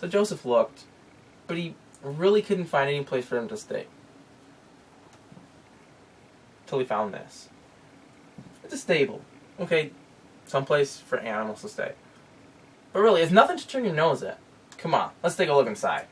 So Joseph looked, but he really couldn't find any place for him to stay. Till he found this. It's a stable. Okay, someplace for animals to stay. But really, it's nothing to turn your nose at. Come on, let's take a look inside.